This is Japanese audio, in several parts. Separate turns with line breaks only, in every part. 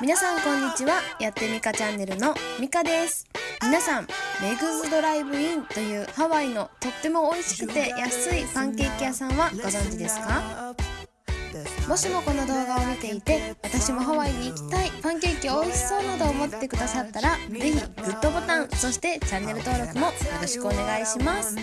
皆さんこんにちは。やってみかチャンネルのみかです。皆さんメグズドライブインというハワイのとっても美味しくて安いパンケーキ屋さんはご存知ですか？もしもこの動画を見ていて私もハワイに行きたいパンケーキ美味しそうなどを思ってくださったらぜひグッドボタンそしてチャンネル登録もよろしくお願いします。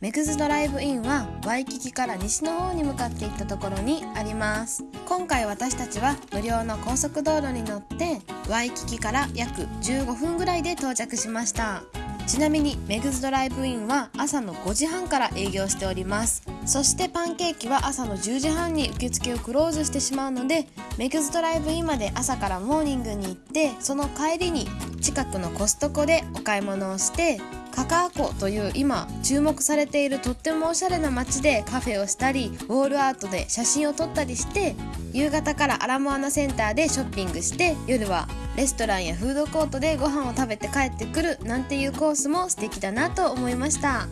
メグズドライブインはワイキキから西の方に向かっていったところにあります。今回私たちは無料の高速道路に乗ってワイキキから約15分ぐらいで到着しました。ちなみにメグズドライブインは朝の5時半から営業しております。そしてパンケーキは朝の10時半に受付をクローズしてしまうのでメグズドライブインまで朝からモーニングに行ってその帰りに近くのコストコでお買い物をしてカカア湖という今注目されているとってもおしゃれな街でカフェをしたりウォールアートで写真を撮ったりして夕方からアラモアナセンターでショッピングして夜はレストランやフードコートでご飯を食べて帰ってくるなんていうコースも素敵だなと思いました。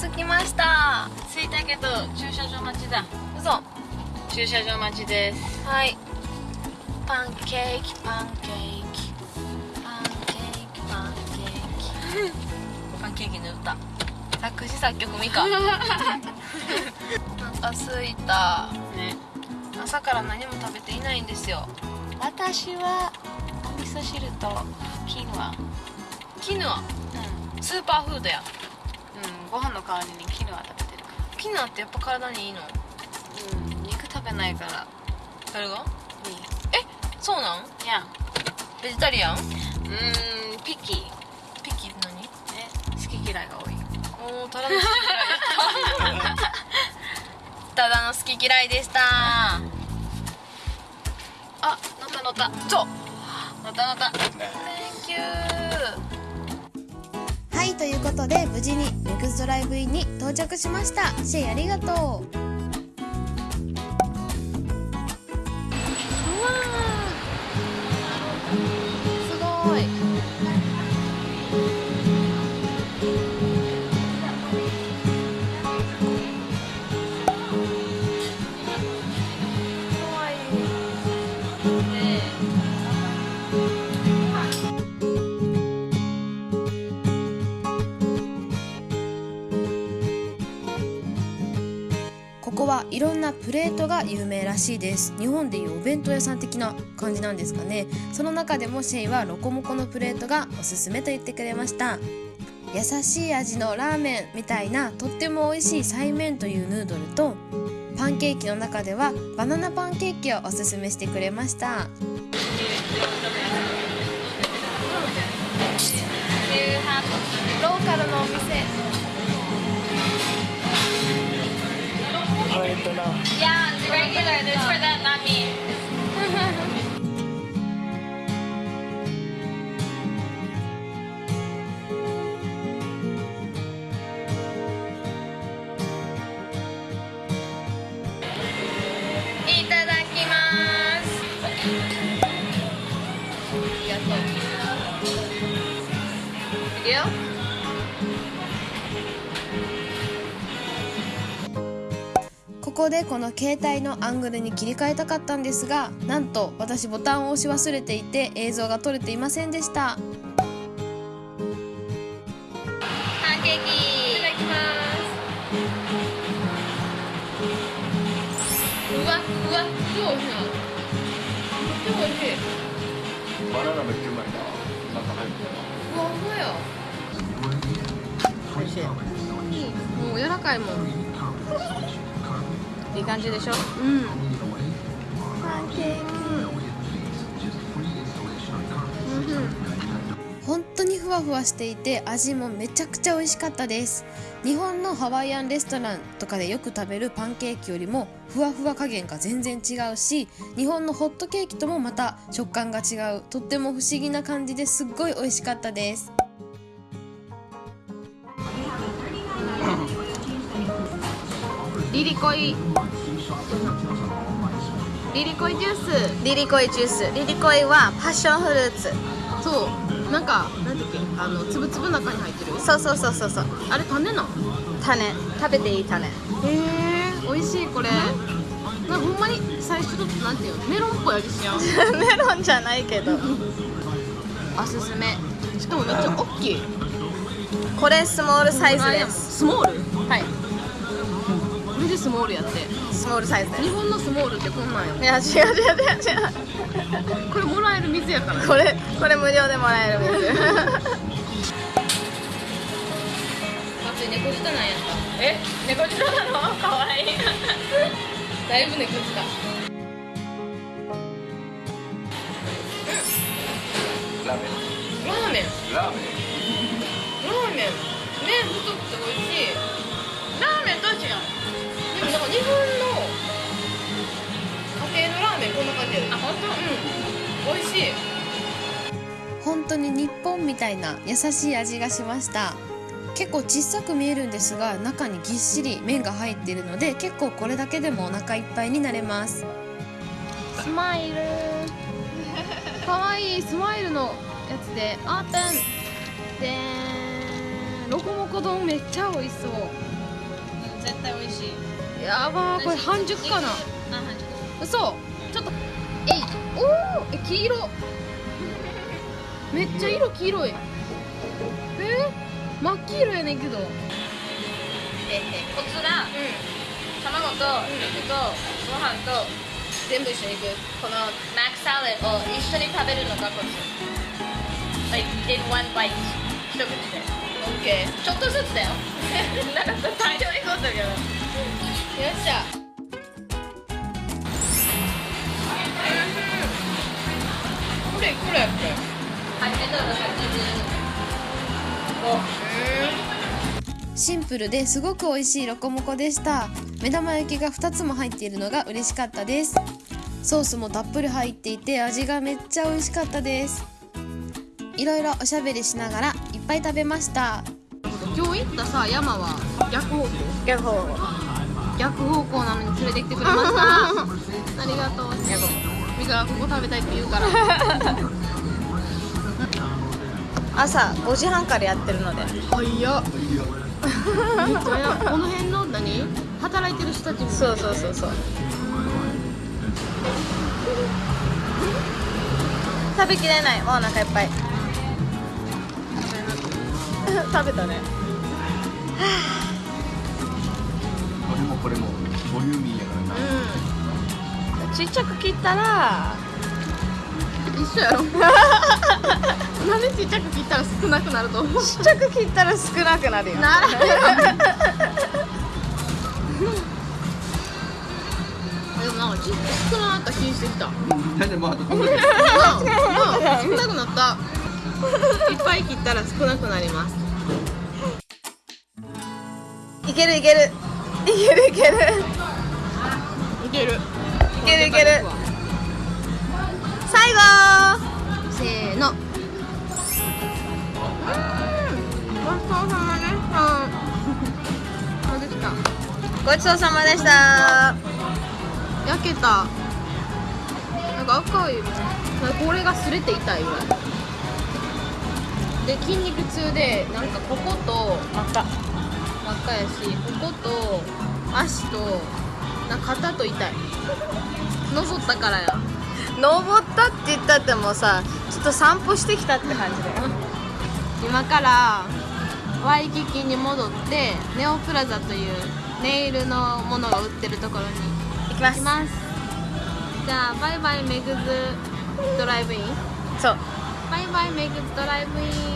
着きました着いたけど駐車場待ちだ。嘘。駐車場待ちです。はい。パンケーキパンケーキ。パンケーキパンケーキ。パンケーキの歌。作詞作曲ミカなんか着いたね。朝から何も食べていないんですよ。私はお味噌汁とキヌア。キヌア？うん。スーパーフードや。うんご飯の代わりにキヌア食べてる。キヌアってやっぱ体にいいの？うん肉食べないから。誰が？いい。えそうなん？いや。ベジタリアン？うーんピッキー嫌いが多い。おおただの好き嫌いたただの好き嫌いでした。あ乗った乗った。そう。乗った乗った。Thank you
はいということで無事にメグズドライブインに到着しました。シェイありがとう
い
ろんなプレートが有名らしいです。日本でいうお弁当屋さん的な感じなんですかね。その中でもシェイはロコモコのプレートがおすすめと言ってくれました。優しい味のラーメンみたいなとっても美味しいサイメンというヌードルとパンケーキの中ではバナナパンケーキをおすすめしてくれました。ローカルのお店。
Yeah, it's regular. This for that, not me. い
ここでこの携帯のアングルに切り替えたかったんですがなんと私ボタンを押し忘れていて映像が撮れていませんでした
パンケーキいただきますうわうわすごい美味しいなとっても美味しい
バナナめっちゃうまいな。中入って
うわほんまや美味しいもう柔らかいもんいい感じでしょ？
うん。
パンケーキ
本当にふわふわしていて味もめちゃくちゃ美味しかったです。日本のハワイアンレストランとかでよく食べるパンケーキよりもふわふわ加減が全然違うし日本のホットケーキともまた食感が違う。とっても不思議な感じですっごい美味しかったです。
リリコイ。リリコイジュース。リリコイジュース。リリコイはパッションフルーツ。
そう。なんかなんだっけ？あのつぶつぶの中に入ってる。
そうそうそうそうそう。
あれ種なの？
種。食べていい種。
へえ。美味しいこれ。
なんかほんまに最初ちょっとなんていうの？メロンっぽい味しちゃう。
メロンじゃないけど。
おすすめ。しかもめっちゃ大きい。
これスモールサイズです。
スモール？
はい
これでスモールやって。
スモールサイズ
日本のスモールってこんなんよ。
いや違う違う違う。違う
これもらえる水やから。
これこれ無料でもらえる水。
松井猫舌なんやっ
え？猫舌なの？かわいい。
ただいぶ猫舌。
ラーメ
ラーメン。
ン。ラーメン。
ラーメン。麺太くて美味しい。
ラーメンどう違う
なん。か日本の家庭のラーメンこんな感じやで
あ本当
うん美味しい。
本当に日本みたい。な優しい。味がしました結構小さく見えるんですが中にぎっしり麺が入ってい。るので結構これだけでもお腹い。っぱい。になれます
スマイルかわい。い。スマイルのやつであーたんでんロコモコ丼めっちゃ美味しそうやばーこれ半熟かな。嘘ちょっとえい。おおえ黄色。めっちゃ色黄色い。えー、真っ黄色やねんけど。うん
えコツが卵と肉とご飯と
全部一緒にいく。
このマックサラダを一緒に食べるのがコツ。Like in one bite 一口で。
オッケ
ちょっとずつだよ。なんか大量に取ったけど
っしゃ。これこれやっけ
シンプルですごく美味しいロコモコでした。目玉焼きが2つも入っているのが嬉しかったです。ソースもたっぷり入っていて味がめっちゃ美味しかったです。いろいろおしゃべりしながらいっぱい食べました。
今日行ったさ山は逆方向？
逆方
逆方向なのに連れてきてくれました。ありがとう。ミカがここ食べたいって言うから。
朝5時半からやってるので。
早っ。めっ。ちゃこの辺の何？働いてる人たちも
そうそうそうそう。食べきれない。もうお腹いっぱい。食べ たね
もこれもボリューミーやからな。
うん。ちっちゃく切ったら
一緒やろ。なんでちっちゃく切ったら少なくなると思う？
ちっちゃく切ったら少なくなるよ。
ならでもなんかちっ少なかった気してきた。
大体まああと
少なくなった。いっぱい切ったら少なくなります。
いけるいけるいける。いける
いける。
いけるいける最後。
せーの。ごちそうさまでした。
ごちそうさまでした。
焼けた。なんか赤い。これが擦れて痛いぐらい。で筋肉痛でなんかここと
また
真っ赤やしここと足とな肩と痛い。登ったからや。
登ったって言ったってもさちょっと散歩してきたって感じだよ。
今からワイキキに戻ってネオプラザというネイルのものが売ってるところに
行きます。
行きます。じゃあバイバイメグズドライブイン。
そう。
バイバイメグズドライブイン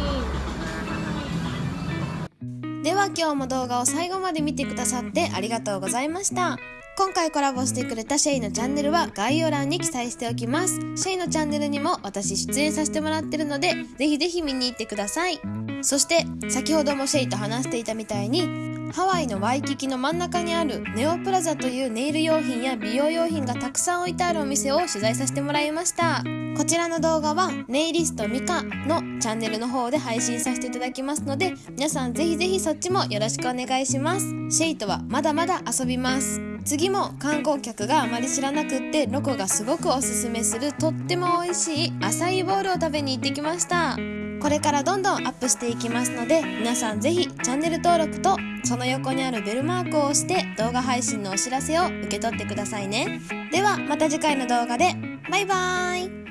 では今日も動画を最後まで見てくださってありがとうございました。今回コラボしてくれたシェイのチャンネルは概要欄に記載しておきます。シェイのチャンネルにも私出演させてもらってるのでぜひぜひ見に行ってください。そして先ほどもシェイと話していたみたいにハワイのワイキキの真ん中にあるネオプラザというネイル用品や美容用品がたくさん置いてあるお店を取材させてもらいました。こちらの動画はネイリストミカのチャンネルの方で配信させていただきますので皆さんぜひぜひそっちもよろしくお願いします。シェイとはまだまだ遊びます。次も観光客があまり知らなくってロコがすごくおすすめするとっても美味しいアサイーボールを食べに行ってきました。これからどんどんアップしていきますので皆さんぜひチャンネル登録とその横にあるベルマークを押して動画配信のお知らせを受け取ってくださいね。ではまた次回の動画で。バイバーイ。